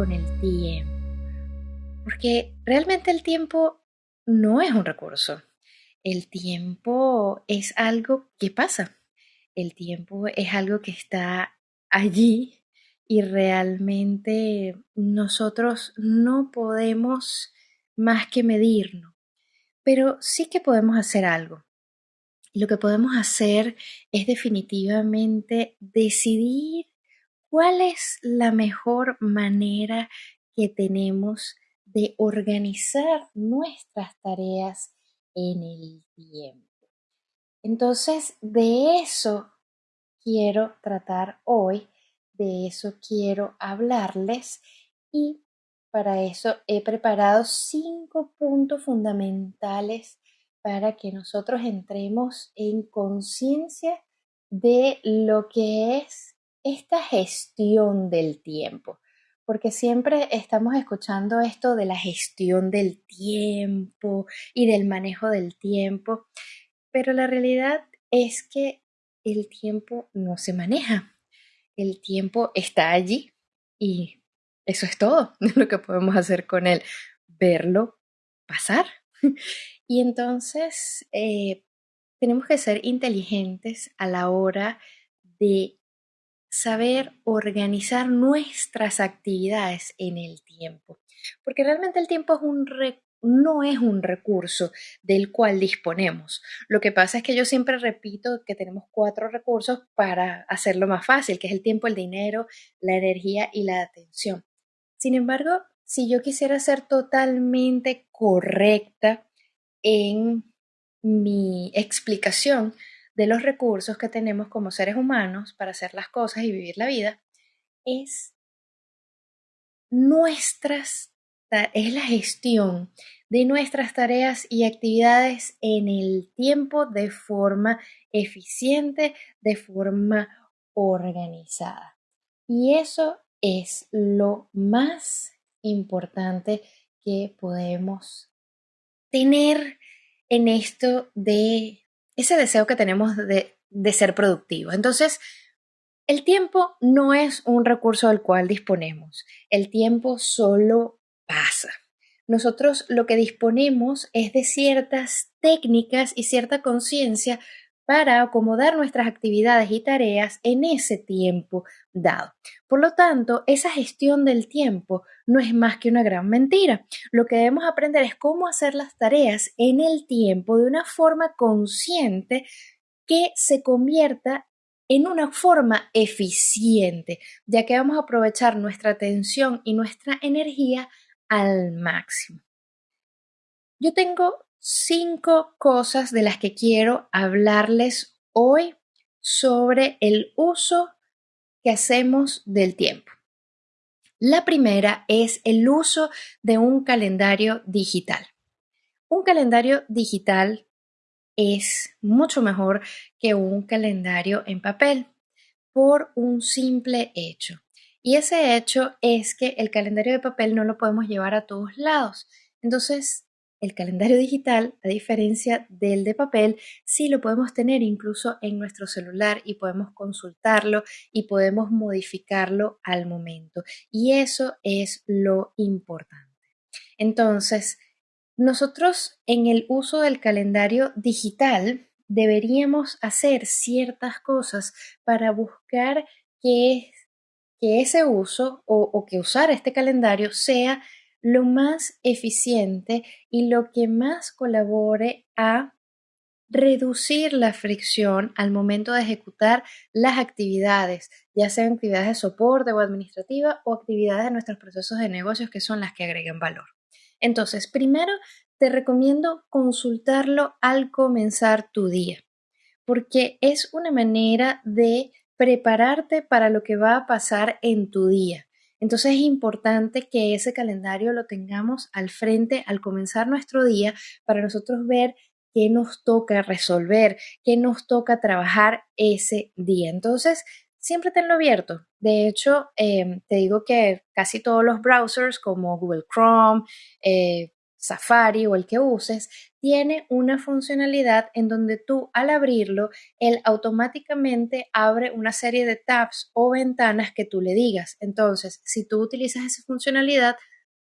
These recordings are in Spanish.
con el tiempo. Porque realmente el tiempo no es un recurso. El tiempo es algo que pasa. El tiempo es algo que está allí y realmente nosotros no podemos más que medirlo. Pero sí que podemos hacer algo. Lo que podemos hacer es definitivamente decidir cuál es la mejor manera que tenemos de organizar nuestras tareas en el tiempo. Entonces, de eso quiero tratar hoy, de eso quiero hablarles y para eso he preparado cinco puntos fundamentales para que nosotros entremos en conciencia de lo que es esta gestión del tiempo. Porque siempre estamos escuchando esto de la gestión del tiempo y del manejo del tiempo, pero la realidad es que el tiempo no se maneja. El tiempo está allí y eso es todo lo que podemos hacer con él, verlo pasar. Y entonces eh, tenemos que ser inteligentes a la hora de saber organizar nuestras actividades en el tiempo. Porque realmente el tiempo no es un recurso del cual disponemos. Lo que pasa es que yo siempre repito que tenemos cuatro recursos para hacerlo más fácil, que es el tiempo, el dinero, la energía y la atención. Sin embargo, si yo quisiera ser totalmente correcta en mi explicación de los recursos que tenemos como seres humanos para hacer las cosas y vivir la vida, es nuestras es la gestión de nuestras tareas y actividades en el tiempo de forma eficiente, de forma organizada. Y eso es lo más importante que podemos tener en esto de ese deseo que tenemos de, ser productivos. Entonces, el tiempo no es un recurso del cual disponemos. El tiempo solo pasa. Nosotros lo que disponemos es de ciertas técnicas y cierta conciencia para acomodar nuestras actividades y tareas en ese tiempo dado. Por lo tanto, esa gestión del tiempo no es más que una gran mentira. Lo que debemos aprender es cómo hacer las tareas en el tiempo de una forma consciente que se convierta en una forma eficiente, ya que vamos a aprovechar nuestra atención y nuestra energía al máximo. Yo tengo cinco cosas de las que quiero hablarles hoy sobre el uso que hacemos del tiempo. La primera es el uso de un calendario digital. Un calendario digital es mucho mejor que un calendario en papel por un simple hecho. Y ese hecho es que el calendario de papel no lo podemos llevar a todos lados. Entonces, el calendario digital, a diferencia del de papel, sí lo podemos tener incluso en nuestro celular y podemos consultarlo y podemos modificarlo al momento. Y eso es lo importante. Entonces, nosotros en el uso del calendario digital deberíamos hacer ciertas cosas para buscar que, que ese uso o, o que usar este calendario sea lo más eficiente y lo que más colabore a reducir la fricción al momento de ejecutar las actividades, ya sean actividades de soporte o administrativa o actividades de nuestros procesos de negocios que son las que agregan valor. Entonces, primero te recomiendo consultarlo al comenzar tu día, porque es una manera de prepararte para lo que va a pasar en tu día. Entonces es importante que ese calendario lo tengamos al frente al comenzar nuestro día para nosotros ver qué nos toca resolver, qué nos toca trabajar ese día. Entonces, siempre tenlo abierto. De hecho, em, te digo que casi todos los browsers como Google Chrome, eh, Safari o el que uses, tiene una funcionalidad en donde tú al abrirlo, él automáticamente abre una serie de tabs o ventanas que tú le digas. Entonces, si tú utilizas esa funcionalidad,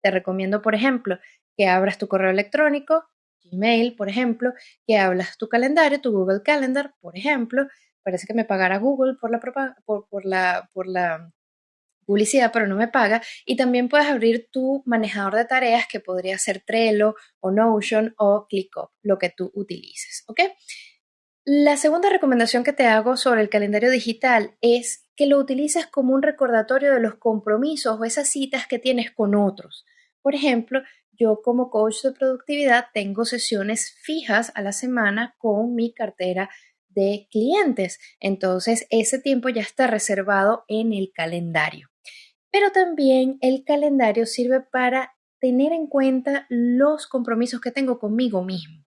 te recomiendo, por ejemplo, que abras tu correo electrónico, Gmail, por ejemplo, que abras tu calendario, tu Google Calendar, por ejemplo. Parece que me pagara Google por la, por la, por la publicidad, pero no me paga. Y también puedes abrir tu manejador de tareas que podría ser Trello o Notion o ClickUp, lo que tú utilices. ¿Ok? La segunda recomendación que te hago sobre el calendario digital es que lo utilices como un recordatorio de los compromisos o esas citas que tienes con otros. Por ejemplo, yo como coach de productividad tengo sesiones fijas a la semana con mi cartera de clientes. Entonces, ese tiempo ya está reservado en el calendario. Pero también el calendario sirve para tener en cuenta los compromisos que tengo conmigo mismo.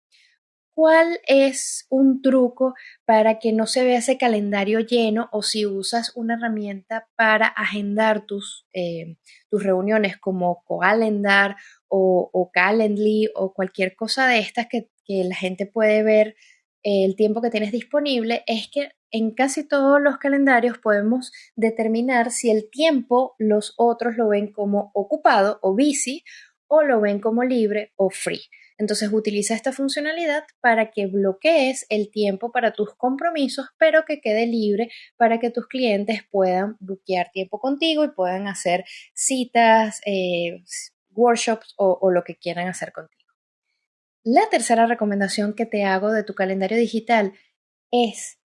¿Cuál es un truco para que no se vea ese calendario lleno o si usas una herramienta para agendar tus, eh, tus reuniones como Calendar o, o, Calendly o cualquier cosa de estas que, que la gente puede ver el tiempo que tienes disponible? Es que en casi todos los calendarios podemos determinar si el tiempo los otros lo ven como ocupado o busy o lo ven como libre o free. Entonces utiliza esta funcionalidad para que bloquees el tiempo para tus compromisos, pero que quede libre para que tus clientes puedan bloquear tiempo contigo y puedan hacer citas, eh, workshops o lo que quieran hacer contigo. La tercera recomendación que te hago de tu calendario digital es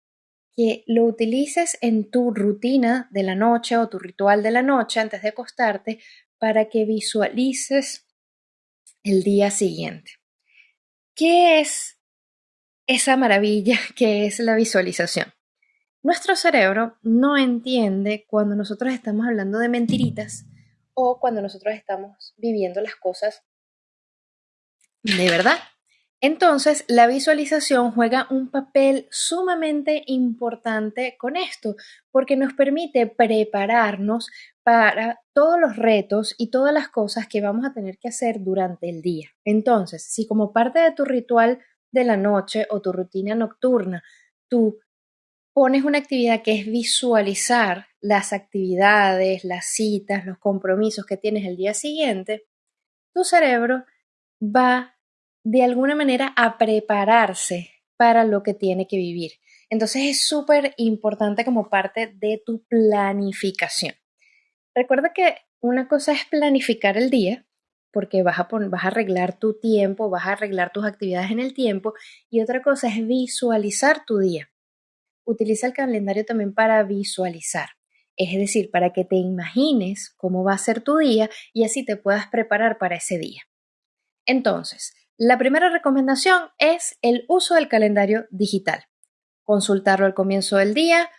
que lo utilices en tu rutina de la noche o tu ritual de la noche antes de acostarte para que visualices el día siguiente. ¿Qué es esa maravilla que es la visualización? Nuestro cerebro no entiende cuando nosotros estamos hablando de mentiritas o cuando nosotros estamos viviendo las cosas de verdad. Entonces, la visualización juega un papel sumamente importante con esto, porque nos permite prepararnos para todos los retos y todas las cosas que vamos a tener que hacer durante el día. Entonces, si como parte de tu ritual de la noche o tu rutina nocturna, tú pones una actividad que es visualizar las actividades, las citas, los compromisos que tienes el día siguiente, tu cerebro va de alguna manera a prepararse para lo que tiene que vivir. Entonces es súper importante como parte de tu planificación. Recuerda que una cosa es planificar el día, porque vas a, vas a arreglar tu tiempo, vas a arreglar tus actividades en el tiempo, y otra cosa es visualizar tu día. Utiliza el calendario también para visualizar, es decir, para que te imagines cómo va a ser tu día y así te puedas preparar para ese día. Entonces, la primera recomendación es el uso del calendario digital. Consultarlo al comienzo del día,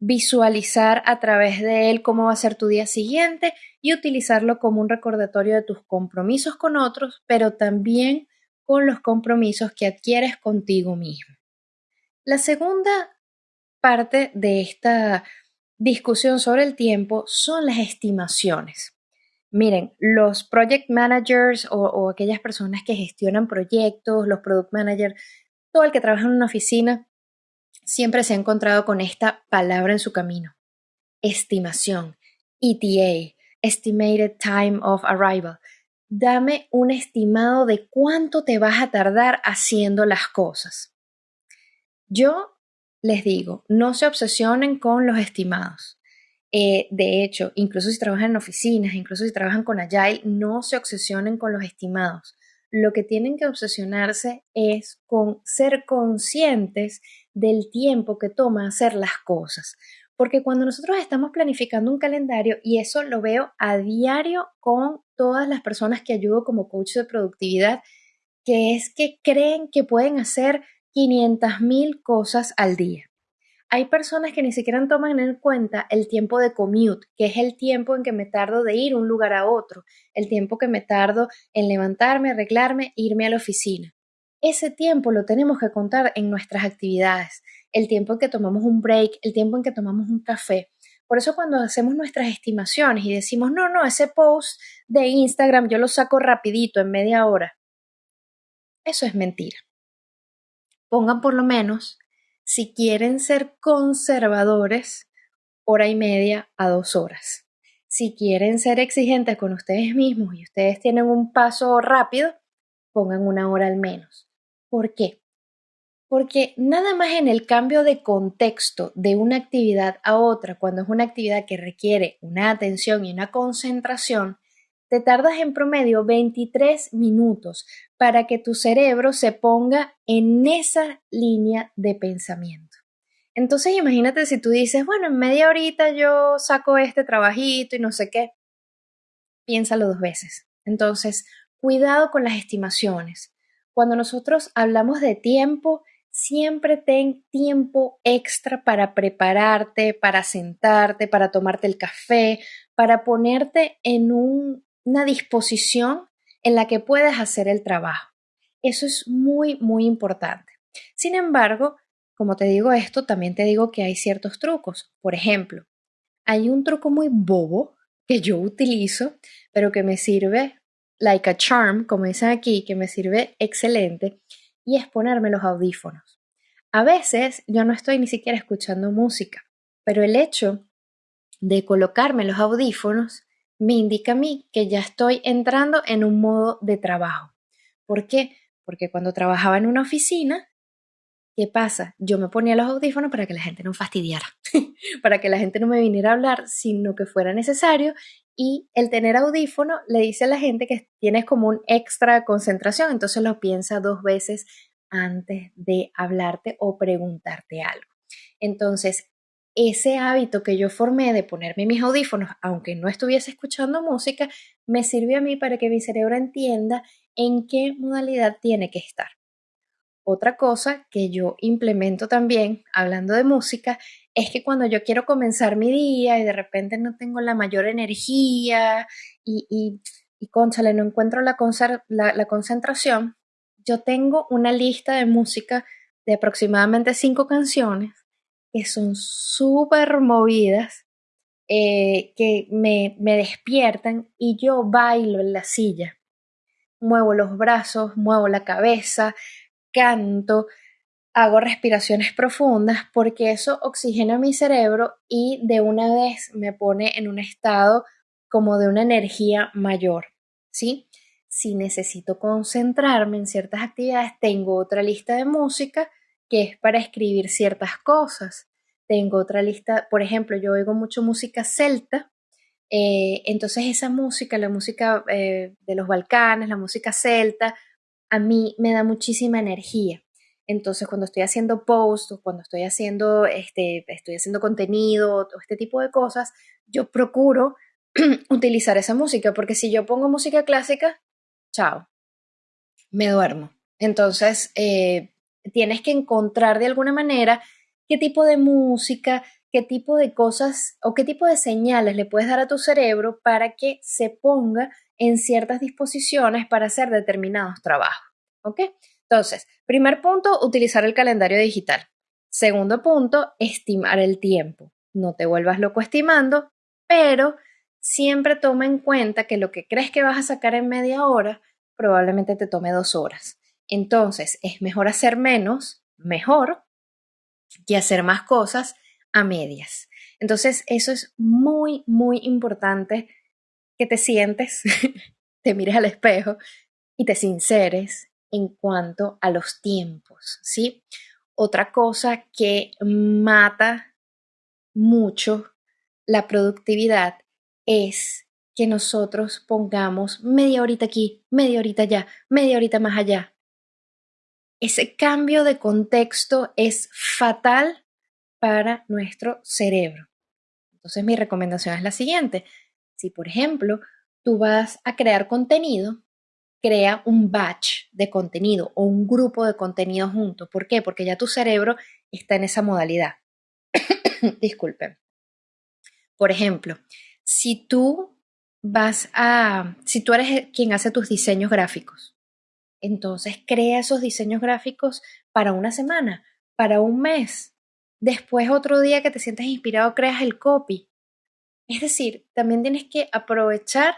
visualizar a través de él cómo va a ser tu día siguiente y utilizarlo como un recordatorio de tus compromisos con otros, pero también con los compromisos que adquieres contigo mismo. La segunda parte de esta discusión sobre el tiempo son las estimaciones. Miren, los project managers o, aquellas personas que gestionan proyectos, los product managers, todo el que trabaja en una oficina, siempre se ha encontrado con esta palabra en su camino. Estimación, ETA, Estimated Time of Arrival. Dame un estimado de cuánto te vas a tardar haciendo las cosas. Yo les digo, no se obsesionen con los estimados. Eh, de hecho, incluso si trabajan en oficinas, incluso si trabajan con Agile, no se obsesionen con los estimados. Lo que tienen que obsesionarse es con ser conscientes del tiempo que toma hacer las cosas. Porque cuando nosotros estamos planificando un calendario, y eso lo veo a diario con todas las personas que ayudo como coach de productividad, que es que creen que pueden hacer 500 mil cosas al día. Hay personas que ni siquiera toman en cuenta el tiempo de commute, que es el tiempo en que me tardo de ir un lugar a otro, el tiempo que me tardo en levantarme, arreglarme, irme a la oficina. Ese tiempo lo tenemos que contar en nuestras actividades, el tiempo en que tomamos un break, el tiempo en que tomamos un café. Por eso cuando hacemos nuestras estimaciones y decimos, no, no, ese post de Instagram yo lo saco rapidito, en media hora. Eso es mentira. Pongan por lo menos, si quieren ser conservadores, hora y media a dos horas. Si quieren ser exigentes con ustedes mismos y ustedes tienen un paso rápido, pongan una hora al menos. ¿Por qué? Porque nada más en el cambio de contexto de una actividad a otra, cuando es una actividad que requiere una atención y una concentración, te tardas en promedio 23 minutos para que tu cerebro se ponga en esa línea de pensamiento. Entonces imagínate si tú dices, bueno, en media horita yo saco este trabajito y no sé qué, piénsalo dos veces. Entonces, cuidado con las estimaciones. Cuando nosotros hablamos de tiempo, siempre ten tiempo extra para prepararte, para sentarte, para tomarte el café, para ponerte en una disposición en la que puedes hacer el trabajo. Eso es muy, muy importante. Sin embargo, como te digo esto, también te digo que hay ciertos trucos. Por ejemplo, hay un truco muy bobo que yo utilizo, pero que me sirve like a charm, como dicen aquí, que me sirve excelente, y es ponerme los audífonos. A veces yo no estoy ni siquiera escuchando música, pero el hecho de colocarme los audífonos me indica a mí que ya estoy entrando en un modo de trabajo. ¿Por qué? Porque cuando trabajaba en una oficina, ¿qué pasa? Yo me ponía los audífonos para que la gente no fastidiara, para que la gente no me viniera a hablar, sino que fuera necesario. Y el tener audífono le dice a la gente que tienes como un extra concentración, entonces lo piensa dos veces antes de hablarte o preguntarte algo. Entonces, ese hábito que yo formé de ponerme mis audífonos, aunque no estuviese escuchando música, me sirve a mí para que mi cerebro entienda en qué modalidad tiene que estar. Otra cosa que yo implemento también, hablando de música, es que cuando yo quiero comenzar mi día y de repente no tengo la mayor energía y, y, y conchale, no encuentro la, la concentración, yo tengo una lista de música de aproximadamente cinco canciones que son súper movidas, eh, que me, me despiertan y yo bailo en la silla. Muevo los brazos, muevo la cabeza, canto, hago respiraciones profundas porque eso oxigena mi cerebro y de una vez me pone en un estado como de una energía mayor, ¿sí? si necesito concentrarme en ciertas actividades, tengo otra lista de música que es para escribir ciertas cosas. Tengo otra lista, por ejemplo, yo oigo mucho música celta, eh, entonces esa música, la música eh, de los Balcanes, la música celta, a mí me da muchísima energía. Entonces, cuando estoy haciendo posts o cuando estoy haciendo, este, estoy haciendo contenido o este tipo de cosas, yo procuro utilizar esa música, porque si yo pongo música clásica, chao, me duermo. Entonces, eh, tienes que encontrar de alguna manera qué tipo de música, qué tipo de cosas o qué tipo de señales le puedes dar a tu cerebro para que se ponga en ciertas disposiciones para hacer determinados trabajos. ¿Ok? Entonces, primer punto, utilizar el calendario digital. Segundo punto, estimar el tiempo. No te vuelvas loco estimando, pero siempre toma en cuenta que lo que crees que vas a sacar en media hora probablemente te tome dos horas. Entonces, es mejor hacer menos, mejor, que hacer más cosas a medias. Entonces, eso es muy, muy importante que te sientes, te mires al espejo y te sinceres en cuanto a los tiempos, ¿sí? Otra cosa que mata mucho la productividad es que nosotros pongamos media horita aquí, media horita allá, media horita más allá. Ese cambio de contexto es fatal para nuestro cerebro. Entonces mi recomendación es la siguiente. Si, por ejemplo, tú vas a crear contenido, crea un batch de contenido o un grupo de contenido junto. ¿Por qué? Porque ya tu cerebro está en esa modalidad. Disculpen. Por ejemplo, si tú vas a, si tú eres quien hace tus diseños gráficos, entonces crea esos diseños gráficos para una semana, para un mes. Después otro día que te sientas inspirado, creas el copy. Es decir, también tienes que aprovechar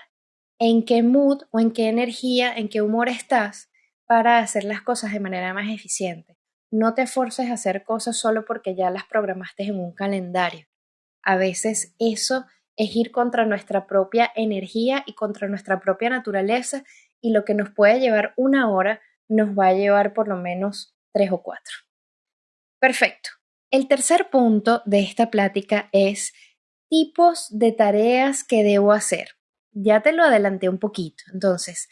en qué mood o en qué energía, en qué humor estás para hacer las cosas de manera más eficiente. No te forces a hacer cosas solo porque ya las programaste en un calendario. A veces eso es ir contra nuestra propia energía y contra nuestra propia naturaleza y lo que nos puede llevar una hora nos va a llevar por lo menos tres o cuatro. Perfecto. El tercer punto de esta plática es tipos de tareas que debo hacer. Ya te lo adelanté un poquito. Entonces,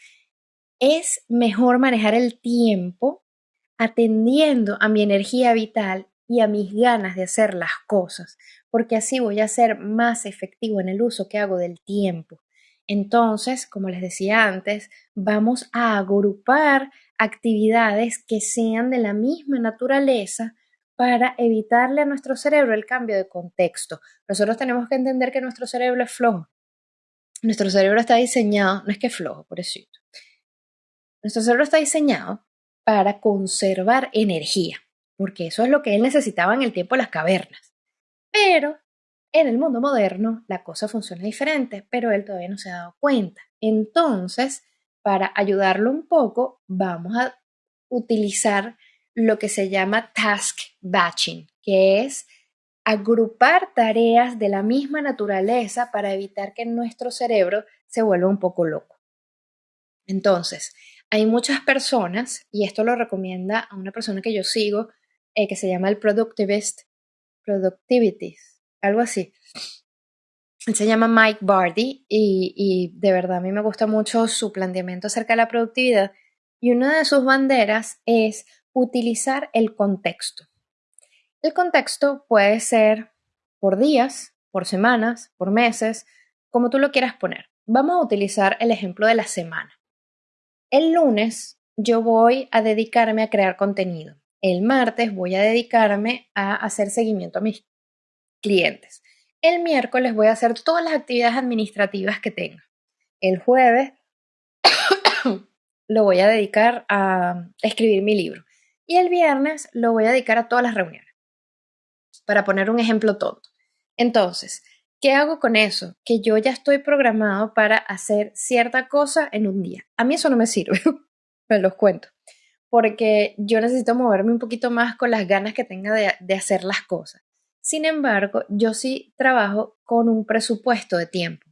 es mejor manejar el tiempo atendiendo a mi energía vital y a mis ganas de hacer las cosas, porque así voy a ser más efectivo en el uso que hago del tiempo. Entonces, como les decía antes, vamos a agrupar actividades que sean de la misma naturaleza para evitarle a nuestro cerebro el cambio de contexto. Nosotros tenemos que entender que nuestro cerebro es flojo. Nuestro cerebro está diseñado, no es que es flojo, por eso. Nuestro cerebro está diseñado para conservar energía, porque eso es lo que él necesitaba en el tiempo de las cavernas. Pero en el mundo moderno la cosa funciona diferente, pero él todavía no se ha dado cuenta. Entonces, para ayudarlo un poco, vamos a utilizar lo que se llama task batching, que es agrupar tareas de la misma naturaleza para evitar que nuestro cerebro se vuelva un poco loco. Entonces, hay muchas personas, y esto lo recomienda a una persona que yo sigo, eh, que se llama el Productivist, Productivity, algo así. Se llama Mike Bardi y, y de verdad a mí me gusta mucho su planteamiento acerca de la productividad. Y una de sus banderas es utilizar el contexto. El contexto puede ser por días, por semanas, por meses, como tú lo quieras poner. Vamos a utilizar el ejemplo de la semana. El lunes yo voy a dedicarme a crear contenido. El martes voy a dedicarme a hacer seguimiento a mis clientes. El miércoles voy a hacer todas las actividades administrativas que tenga. El jueves lo voy a dedicar a escribir mi libro. Y el viernes lo voy a dedicar a todas las reuniones. Para poner un ejemplo tonto. Entonces, ¿Qué hago con eso? Que yo ya estoy programado para hacer cierta cosa en un día. A mí eso no me sirve, me los cuento, porque yo necesito moverme un poquito más con las ganas que tenga de, de hacer las cosas. Sin embargo, yo sí trabajo con un presupuesto de tiempo.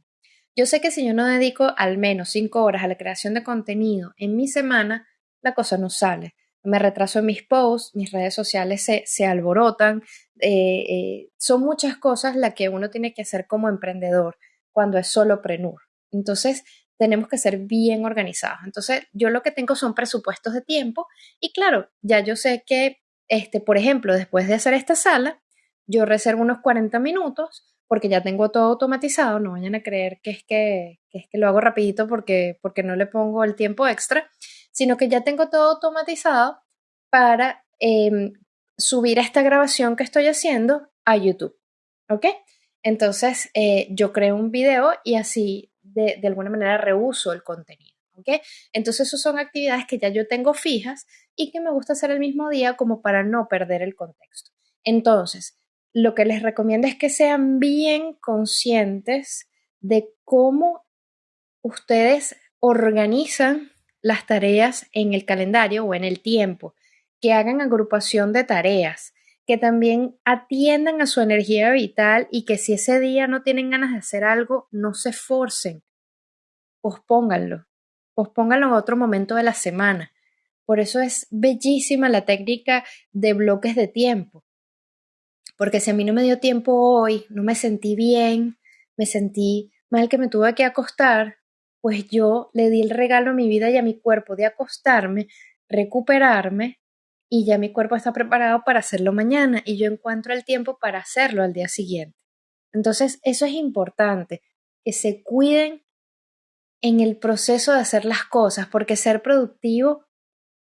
Yo sé que si yo no dedico al menos cinco horas a la creación de contenido en mi semana, la cosa no sale me retraso en mis posts, mis redes sociales se, alborotan, eh, eh, son muchas cosas las que uno tiene que hacer como emprendedor cuando es solo prenur. Entonces, tenemos que ser bien organizados. Entonces, yo lo que tengo son presupuestos de tiempo y claro, ya yo sé que, este, por ejemplo, después de hacer esta sala, yo reservo unos 40 minutos porque ya tengo todo automatizado, no vayan a creer que es que, es que lo hago rapidito porque, porque no le pongo el tiempo extra sino que ya tengo todo automatizado para em, subir esta grabación que estoy haciendo a YouTube. ¿Ok? Entonces, eh, yo creo un video y así de, de alguna manera reuso el contenido. ¿Ok? Entonces, esas son actividades que ya yo tengo fijas y que me gusta hacer el mismo día como para no perder el contexto. Entonces, lo que les recomiendo es que sean bien conscientes de cómo ustedes organizan las tareas en el calendario o en el tiempo, que hagan agrupación de tareas, que también atiendan a su energía vital y que si ese día no tienen ganas de hacer algo, no se forcen, pospónganlo, pospónganlo en otro momento de la semana. Por eso es bellísima la técnica de bloques de tiempo. Porque si a mí no me dio tiempo hoy, no me sentí bien, me sentí mal que me tuve que acostar, pues yo le di el regalo a mi vida y a mi cuerpo de acostarme, recuperarme y ya mi cuerpo está preparado para hacerlo mañana y yo encuentro el tiempo para hacerlo al día siguiente. Entonces, eso es importante, que se cuiden en el proceso de hacer las cosas, porque ser productivo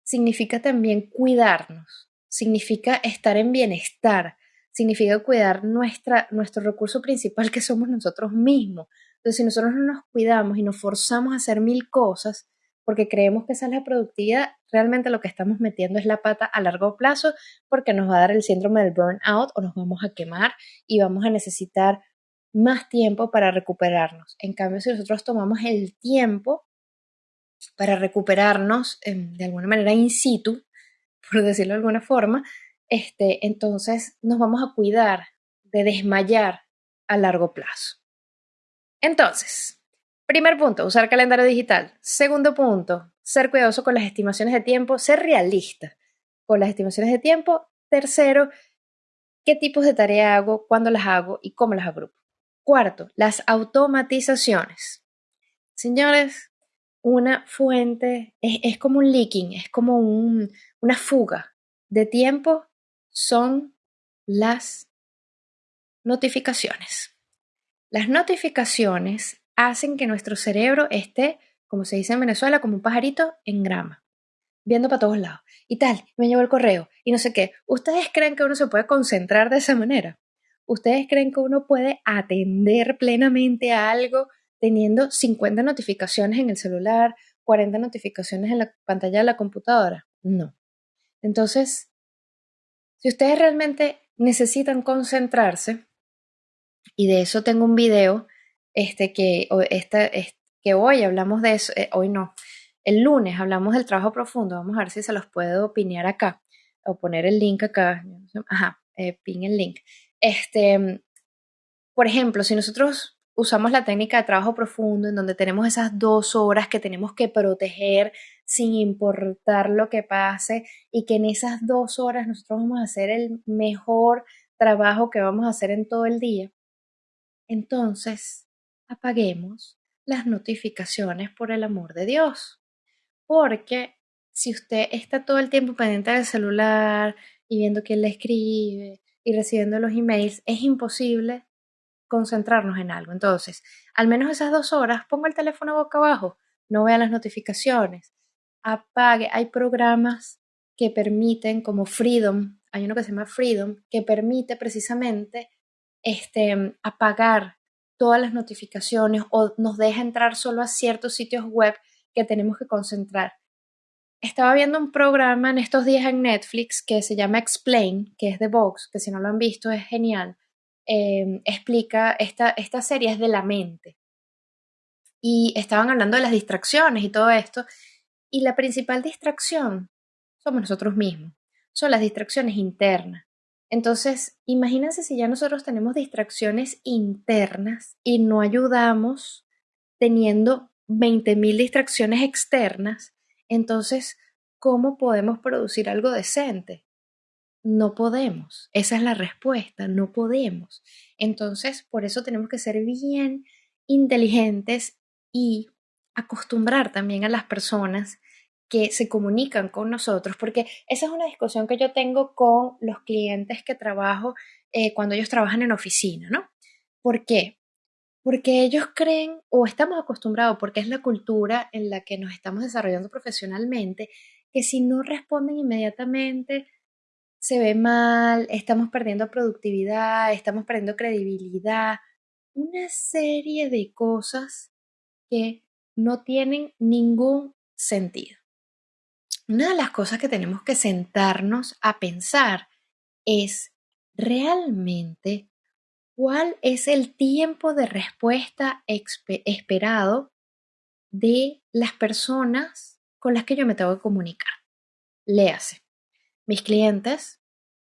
significa también cuidarnos, significa estar en bienestar, significa cuidar nuestra, nuestro recurso principal que somos nosotros mismos, entonces, si nosotros no nos cuidamos y nos forzamos a hacer mil cosas porque creemos que esa es la productividad, realmente lo que estamos metiendo es la pata a largo plazo porque nos va a dar el síndrome del burnout o nos vamos a quemar y vamos a necesitar más tiempo para recuperarnos. En cambio, si nosotros tomamos el tiempo para recuperarnos em, de alguna manera in situ, por decirlo de alguna forma, este, entonces nos vamos a cuidar de desmayar a largo plazo. Entonces, primer punto, usar calendario digital. Segundo punto, ser cuidadoso con las estimaciones de tiempo, ser realista con las estimaciones de tiempo. Tercero, qué tipos de tarea hago, cuándo las hago y cómo las agrupo. Cuarto, las automatizaciones. Señores, una fuente es, como un leaking, es como una fuga de tiempo, son las notificaciones. Las notificaciones hacen que nuestro cerebro esté, como se dice en Venezuela, como un pajarito en grama, viendo para todos lados. Y tal, me llegó el correo y no sé qué. ¿Ustedes creen que uno se puede concentrar de esa manera? ¿Ustedes creen que uno puede atender plenamente a algo teniendo 50 notificaciones en el celular, 40 notificaciones en la pantalla de la computadora? No. Entonces, si ustedes realmente necesitan concentrarse, y de eso tengo un video este, que, que hoy hablamos de eso, eh, hoy no, el lunes hablamos del trabajo profundo, vamos a ver si se los puedo opinar acá o poner el link acá, ajá, eh, pin el link. Este, por ejemplo, si nosotros usamos la técnica de trabajo profundo en donde tenemos esas dos horas que tenemos que proteger sin importar lo que pase y que en esas dos horas nosotros vamos a hacer el mejor trabajo que vamos a hacer en todo el día, entonces apaguemos las notificaciones por el amor de Dios. Porque si usted está todo el tiempo pendiente del celular y viendo quién le escribe y recibiendo los emails, es imposible concentrarnos en algo. Entonces, al menos esas dos horas, ponga el teléfono boca abajo, no vea las notificaciones, apague. Hay programas que permiten, como Freedom, hay uno que se llama Freedom, que permite precisamente este, apagar todas las notificaciones o nos deja entrar solo a ciertos sitios web que tenemos que concentrar. Estaba viendo un programa en estos días en Netflix que se llama Explain, que es de Vox, que si no lo han visto es genial. Em, explica, esta, esta serie es de la mente. Y estaban hablando de las distracciones y todo esto. Y la principal distracción somos nosotros mismos. Son las distracciones internas. Entonces, imagínense si ya nosotros tenemos distracciones internas y no ayudamos teniendo 20.000 distracciones externas, entonces, ¿cómo podemos producir algo decente? No podemos. Esa es la respuesta, no podemos. Entonces, por eso tenemos que ser bien inteligentes y acostumbrar también a las personas que se comunican con nosotros, porque esa es una discusión que yo tengo con los clientes que trabajo eh, cuando ellos trabajan en oficina, ¿no? ¿Por qué? Porque ellos creen o estamos acostumbrados, porque es la cultura en la que nos estamos desarrollando profesionalmente, que si no responden inmediatamente se ve mal, estamos perdiendo productividad, estamos perdiendo credibilidad, una serie de cosas que no tienen ningún sentido. Una de las cosas que tenemos que sentarnos a pensar es realmente cuál es el tiempo de respuesta esperado de las personas con las que yo me tengo que comunicar. Léase mis clientes,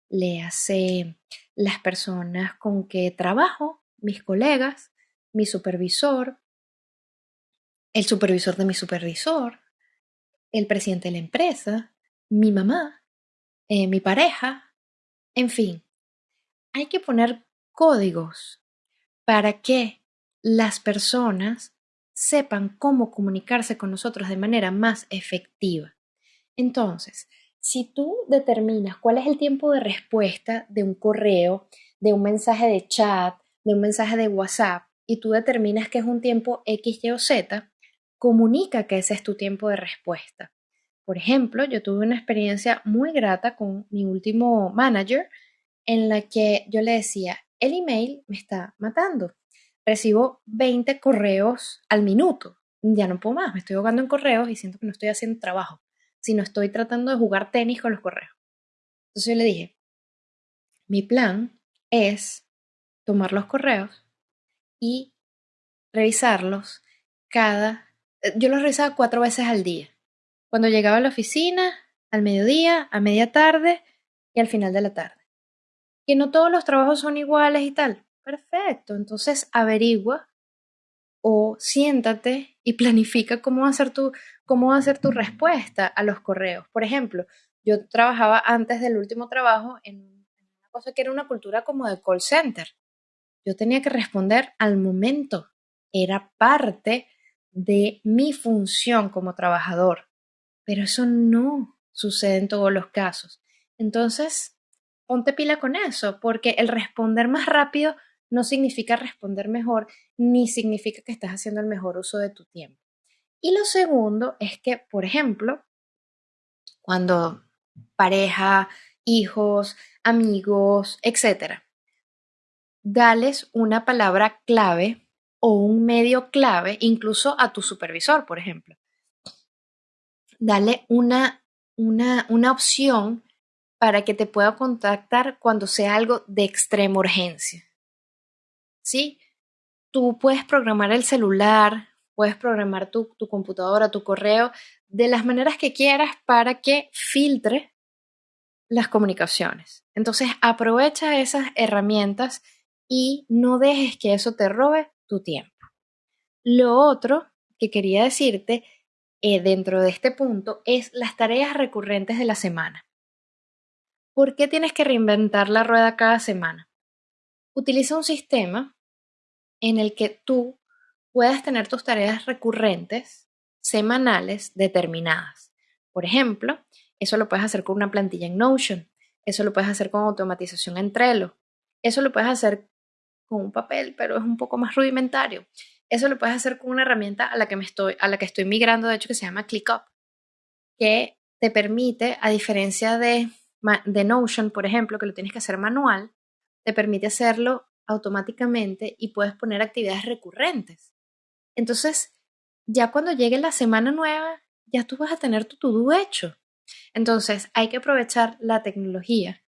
léase las personas con que trabajo, mis colegas, mi supervisor, el supervisor de mi supervisor, el presidente de la empresa, mi mamá, eh, mi pareja, en fin. Hay que poner códigos para que las personas sepan cómo comunicarse con nosotros de manera más efectiva. Entonces, si tú determinas cuál es el tiempo de respuesta de un correo, de un mensaje de chat, de un mensaje de WhatsApp, y tú determinas que es un tiempo X, Y o Z, comunica que ese es tu tiempo de respuesta. Por ejemplo, yo tuve una experiencia muy grata con mi último manager en la que yo le decía, el email me está matando. Recibo 20 correos al minuto. Ya no puedo más, me estoy ahogando en correos y siento que no estoy haciendo trabajo, sino estoy tratando de jugar tenis con los correos. Entonces yo le dije, mi plan es tomar los correos y revisarlos cada eh, yo lo revisaba cuatro veces al día. Cuando llegaba a la oficina, al mediodía, a media tarde y al final de la tarde. Que no todos los trabajos son iguales y tal. Perfecto. Entonces averigua o siéntate y planifica cómo va a ser tu, cómo va tu respuesta a los correos. Por ejemplo, yo trabajaba antes del último trabajo en una cosa que era una cultura como de call center. Yo tenía que responder al momento. Era parte de mi función como trabajador. Pero eso no sucede en todos los casos. Entonces, ponte pila con eso, porque el responder más rápido no significa responder mejor, ni significa que estás haciendo el mejor uso de tu tiempo. Y lo segundo es que, por ejemplo, cuando pareja, hijos, amigos, etcétera, dales una palabra clave o un medio clave, incluso a tu supervisor, por ejemplo. Dale una, una, una opción para que te pueda contactar cuando sea algo de extrema urgencia. ¿Sí? Tú puedes programar el celular, puedes programar tu, tu computadora, tu correo, de las maneras que quieras para que filtre las comunicaciones. Entonces, aprovecha esas herramientas y no dejes que eso te robe tu tiempo. Lo otro que quería decirte eh, dentro de este punto es las tareas recurrentes de la semana. ¿Por qué tienes que reinventar la rueda cada semana? Utiliza un sistema en el que tú puedas tener tus tareas recurrentes semanales determinadas. Por ejemplo, eso lo puedes hacer con una plantilla en Notion, eso lo puedes hacer con automatización en Trello, eso lo puedes hacer con un papel, pero es un poco más rudimentario. Eso lo puedes hacer con una herramienta a la que me estoy a la que estoy migrando, de hecho que se llama ClickUp, que te permite a diferencia de de Notion, por ejemplo, que lo tienes que hacer manual, te permite hacerlo automáticamente y puedes poner actividades recurrentes. Entonces, ya cuando llegue la semana nueva, ya tú vas a tener tu to-do hecho. Entonces, hay que aprovechar la tecnología.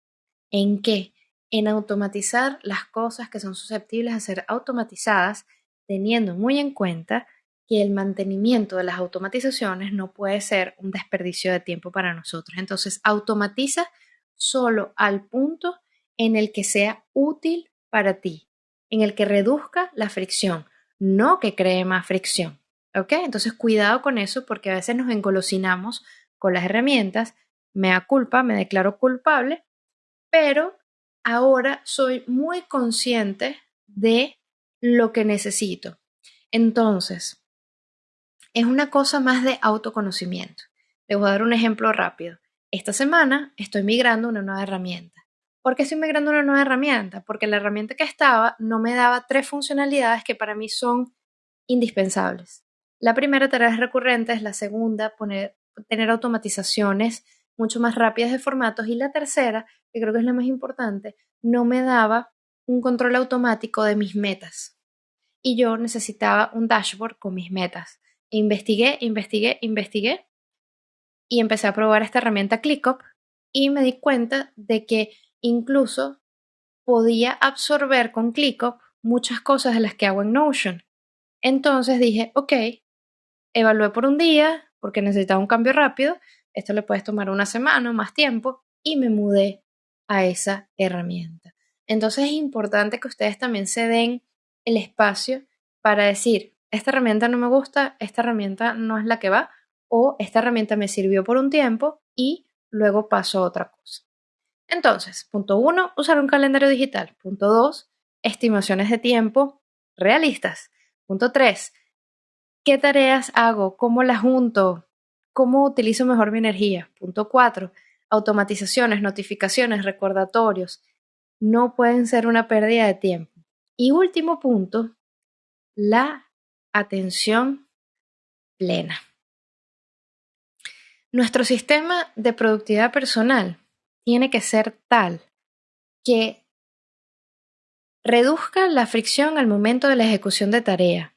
¿En qué? En automatizar las cosas que son susceptibles a ser automatizadas, teniendo muy en cuenta que el mantenimiento de las automatizaciones no puede ser un desperdicio de tiempo para nosotros. Entonces, automatiza solo al punto en el que sea útil para ti, en el que reduzca la fricción, no que cree más fricción. ¿Ok? Entonces cuidado con eso porque a veces nos engolosinamos con las herramientas, me da culpa, me declaro culpable, pero ahora soy muy consciente de lo que necesito. Entonces, es una cosa más de autoconocimiento. Les voy a dar un ejemplo rápido. Esta semana estoy migrando una nueva herramienta. ¿Por qué estoy migrando una nueva herramienta? Porque la herramienta que estaba no me daba tres funcionalidades que para mí son indispensables. La primera, tareas recurrentes, la segunda, poner, tener automatizaciones mucho más rápidas de formatos y la tercera, que creo que es la más importante, no me daba un control automático de mis metas. Y yo necesitaba un dashboard con mis metas. investigué, investigué, investigué y empecé a probar esta herramienta ClickUp y me di cuenta de que Incluso podía absorber con ClickUp muchas cosas de las que hago en Notion. Entonces dije, ok, evalué por un día porque necesitaba un cambio rápido. Esto le puedes tomar una semana o más tiempo y me mudé a esa herramienta. Entonces es importante que ustedes también se den el espacio para decir, esta herramienta no me gusta, esta herramienta no es la que va, o esta herramienta me sirvió por un tiempo y luego paso a otra cosa. Entonces, punto uno, usar un calendario digital. Punto dos, estimaciones de tiempo realistas. Punto tres, ¿qué tareas hago? ¿Cómo las junto? ¿Cómo utilizo mejor mi energía? Punto cuatro, automatizaciones, notificaciones, recordatorios. No pueden ser una pérdida de tiempo. Y último punto, la atención plena. Nuestro sistema de productividad personal tiene que ser tal que reduzca la fricción al momento de la ejecución de tarea.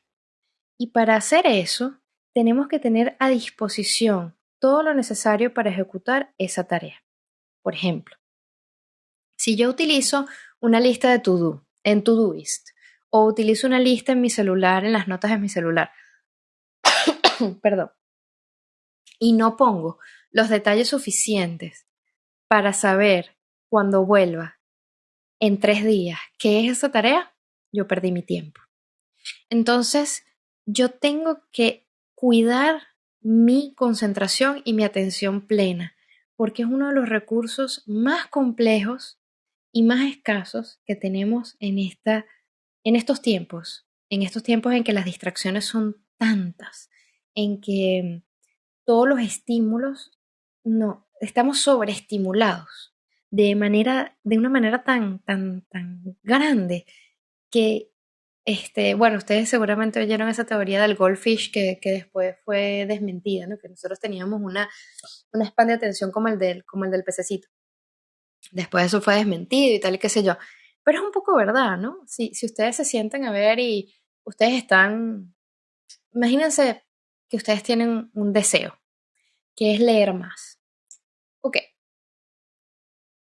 Y para hacer eso, tenemos que tener a disposición todo lo necesario para ejecutar esa tarea. Por ejemplo, si yo utilizo una lista de to-do en Todoist o utilizo una lista en mi celular, en las notas de mi celular, perdón, y no pongo los detalles suficientes para saber cuando vuelva en tres días qué es esa tarea, yo perdí mi tiempo. Entonces, yo tengo que cuidar mi concentración y mi atención plena, porque es uno de los recursos más complejos y más escasos que tenemos en, esta, en estos tiempos, en estos tiempos en que las distracciones son tantas, en que todos los estímulos, no, estamos sobreestimulados de manera, de una manera tan, tan, tan grande que este, bueno, ustedes seguramente oyeron esa teoría del goldfish que, que después fue desmentida, ¿no? Que nosotros teníamos una, una span de atención como el, del, como el del pececito. Después eso fue desmentido y tal y qué sé yo. Pero es un poco verdad, ¿no? Si, si ustedes se sientan a ver y ustedes están, imagínense que ustedes tienen un deseo, que es leer más. Ok.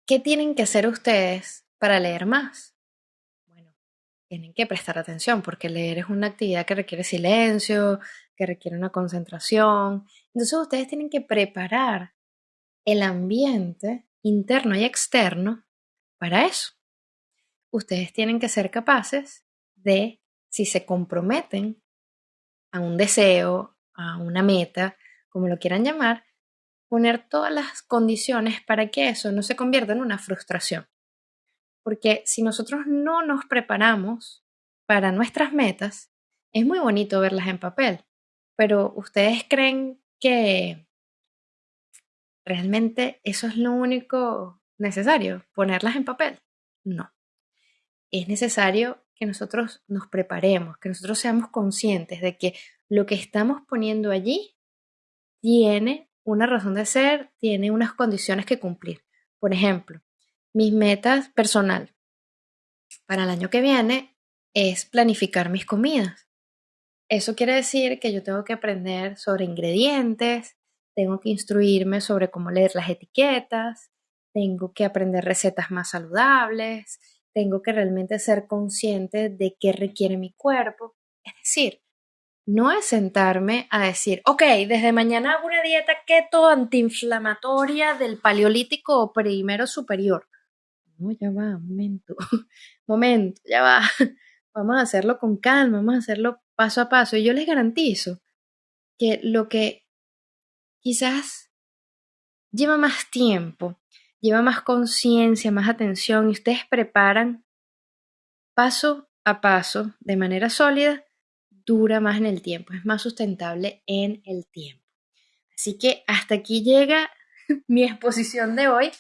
¿Qué tienen que hacer ustedes para leer más? Bueno, tienen que prestar atención porque leer es una actividad que requiere silencio, que requiere una concentración. Entonces ustedes tienen que preparar el ambiente interno y externo para eso. Ustedes tienen que ser capaces de, si se comprometen a un deseo, a una meta, como lo quieran llamar, poner todas las condiciones para que eso no se convierta en una frustración. Porque si nosotros no nos preparamos para nuestras metas, es muy bonito verlas en papel, pero ustedes creen que realmente eso es lo único necesario, ponerlas en papel. No. Es necesario que nosotros nos preparemos, que nosotros seamos conscientes de que lo que estamos poniendo allí tiene una razón de ser, tiene unas condiciones que cumplir. Por ejemplo, mis metas personal para el año que viene es planificar mis comidas. Eso quiere decir que yo tengo que aprender sobre ingredientes, tengo que instruirme sobre cómo leer las etiquetas, tengo que aprender recetas más saludables, tengo que realmente ser consciente de qué requiere mi cuerpo. Es decir, no es sentarme a decir, ok, desde mañana hago una dieta keto antiinflamatoria del paleolítico primero superior. No, ya va, momento, momento, ya va. Vamos a hacerlo con calma, vamos a hacerlo paso a paso. Y yo les garantizo que lo que quizás lleva más tiempo, lleva más conciencia, más atención y ustedes preparan paso a paso de manera sólida, dura más en el tiempo, es más sustentable en el tiempo. Así que hasta aquí llega mi exposición de hoy.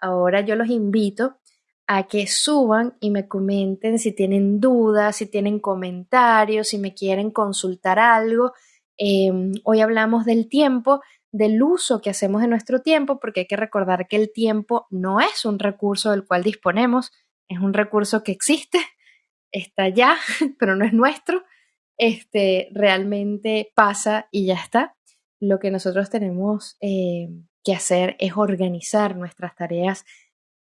Ahora yo los invito a que suban y me comenten si tienen dudas, si tienen comentarios, si me quieren consultar algo. Em, hoy hablamos del tiempo, del uso que hacemos de nuestro tiempo, porque hay que recordar que el tiempo no es un recurso del cual disponemos, es un recurso que existe, está ya, pero no es nuestro este, realmente pasa y ya está. Lo que nosotros tenemos eh, que hacer es organizar nuestras tareas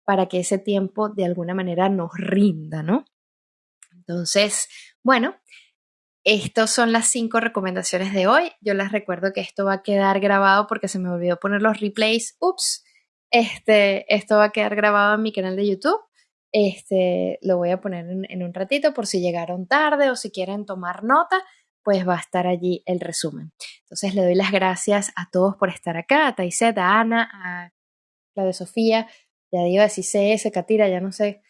para que ese tiempo de alguna manera nos rinda, ¿no? Entonces, bueno, estas son las cinco recomendaciones de hoy. Yo les recuerdo que esto va a quedar grabado porque se me olvidó poner los replays. Ups, este, esto va a quedar grabado en mi canal de YouTube. Este, lo voy a poner en, un ratito por si llegaron tarde o si quieren tomar nota, pues va a estar allí el resumen. Entonces le doy las gracias a todos por estar acá, a Taiset, a Ana, a Claudia Sofía, ya digo, a CS, Katira, ya no sé,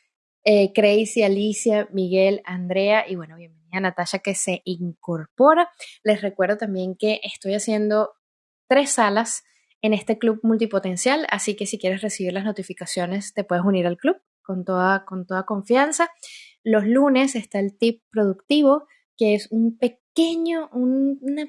eh, Crazy, Alicia, Miguel, Andrea y bueno, bienvenida a Natasha que se incorpora. Les recuerdo también que estoy haciendo tres salas en este club multipotencial, así que si quieres recibir las notificaciones te puedes unir al club con toda, con toda confianza. Los lunes está el tip productivo, que es un pequeño, una,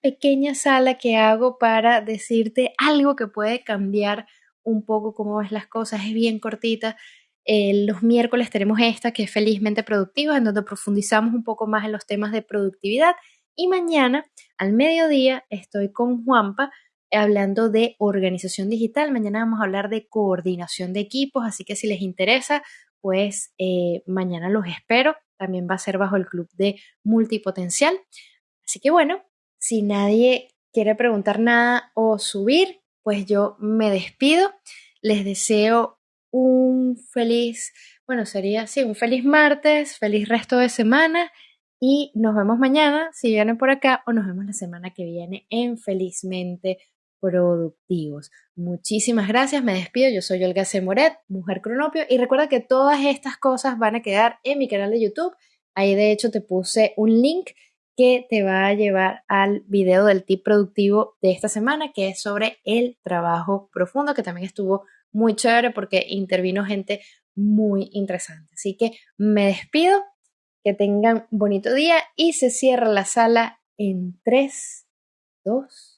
pequeña sala que hago para decirte algo que puede cambiar un poco cómo ves las cosas. Es bien cortita. los miércoles tenemos esta que es felizmente productiva, en donde profundizamos un poco más en los temas de productividad. Y mañana, al mediodía, estoy con Juanpa hablando de organización digital. Mañana vamos a hablar de coordinación de equipos, así que si les interesa, pues eh, mañana los espero. También va a ser bajo el club de multipotencial. Así que bueno, si nadie quiere preguntar nada o subir, pues yo me despido. Les deseo un feliz, bueno, sería así, un feliz martes, feliz resto de semana y nos vemos mañana si vienen por acá o nos vemos la semana que viene en Felizmente Productivos. Muchísimas gracias, me despido, yo soy Olga C. Moret, Mujer Cronopio y recuerda que todas estas cosas van a quedar en mi canal de YouTube. Ahí de hecho te puse un link que te va a llevar al video del tip productivo de esta semana, que es sobre el trabajo profundo, que también estuvo muy chévere porque intervino gente muy interesante. Así que me despido, que tengan bonito día y se cierra la sala en 3, 2,